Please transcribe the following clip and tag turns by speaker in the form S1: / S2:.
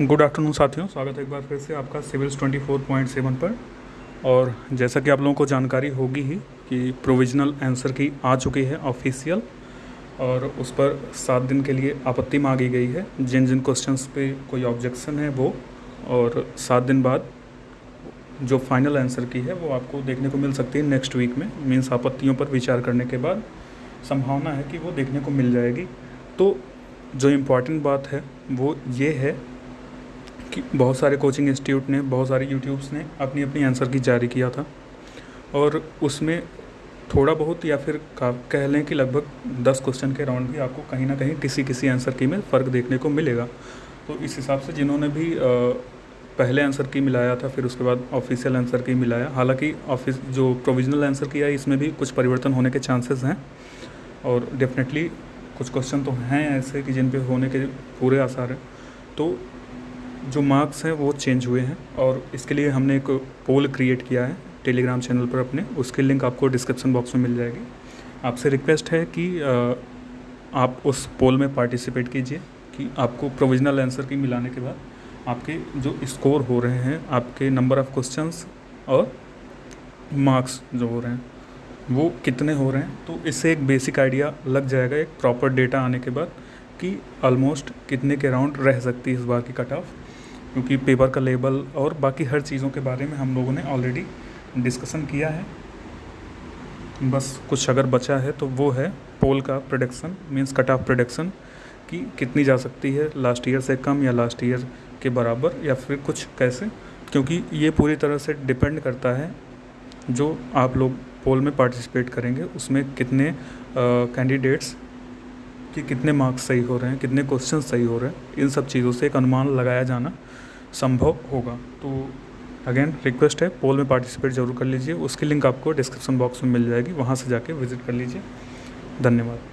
S1: Good afternoon साथियों, स्वागत है एक बार फिर से आपका सिविल्स 24.7 पर। और जैसा कि आप लोगों को जानकारी होगी ही कि प्रोविजनल आंसर की आ चुकी है ऑफिशियल, और उस पर सात दिन के लिए आपत्ति मांगी गई है। जिन जिन क्वेश्चंस पे कोई ऑब्जेक्शन है वो, और सात दिन बाद जो फाइनल आंसर की है वो आपको देखने को मिल सकती है नेक्स्ट वीक में। मीन्स आपत्तियों पर विचार करने के बाद संभावना है कि वो देखने को मिल जाएगी। तो जो इंपॉर्टेंट बात है वो ये है कि बहुत सारे कोचिंग इंस्टीट्यूट ने, बहुत सारे यूट्यूब्स ने अपनी अपनी आंसर की, जारी किया था। और उसमें थोड़ा बहुत या फिर कह लें कि लगभग दस क्वेश्चन के राउंड भी आपको कहीं ना कहीं किसी किसी आंसर की में फ़र्क देखने को मिलेगा। तो इस हिसाब से जिन्होंने भी पहले आंसर की मिलाया था, फिर उसके बाद ऑफिशियल आंसर की मिलाया, हालाँकि ऑफ़िस जो प्रोविजनल आंसर किया है, इसमें भी कुछ परिवर्तन होने के चांसेस हैं। और डेफिनेटली कुछ क्वेश्चन तो हैं ऐसे कि जिन पे होने के पूरे आसार हैं। तो जो मार्क्स हैं, वो चेंज हुए हैं और इसके लिए हमने एक पोल क्रिएट किया है टेलीग्राम चैनल पर अपने। उसकी लिंक आपको डिस्क्रिप्शन बॉक्स में मिल जाएगी। आपसे रिक्वेस्ट है कि आप उस पोल में पार्टिसिपेट कीजिए कि आपको प्रोविजनल आंसर की मिलाने के बाद आपके जो स्कोर हो रहे हैं, आपके नंबर ऑफ़ क्वेश्चंस और मार्क्स जो हो रहे हैं, वो कितने हो रहे हैं? तो इससे एक बेसिक आइडिया लग जाएगा, एक प्रॉपर डेटा आने के बाद कि ऑलमोस्ट कितने के राउंड रह सकती है इस बार की कट ऑफ़ क्योंकि पेपर का लेबल और बाकी हर चीज़ों के बारे में हम लोगों ने ऑलरेडी डिस्कसन किया है। बस कुछ अगर बचा है तो वो है पोल का production means cut off production कि कितनी जा सकती है लास्ट ईयर से कम या लास्ट ईयर के बराबर या फिर कुछ कैसे। क्योंकि ये पूरी तरह से डिपेंड करता है जो आप लोग पोल में पार्टिसिपेट करेंगे, उसमें कितने कैंडिडेट्स कि कितने मार्क्स सही हो रहे हैं, कितने क्वेश्चन सही हो रहे हैं, इन सब चीज़ों से एक अनुमान लगाया जाना संभव होगा। तो अगेन रिक्वेस्ट है पोल में पार्टिसिपेट ज़रूर कर लीजिए, उसकी लिंक आपको डिस्क्रिप्शन बॉक्स में मिल जाएगी, वहाँ से जाके विज़िट कर लीजिए। धन्यवाद।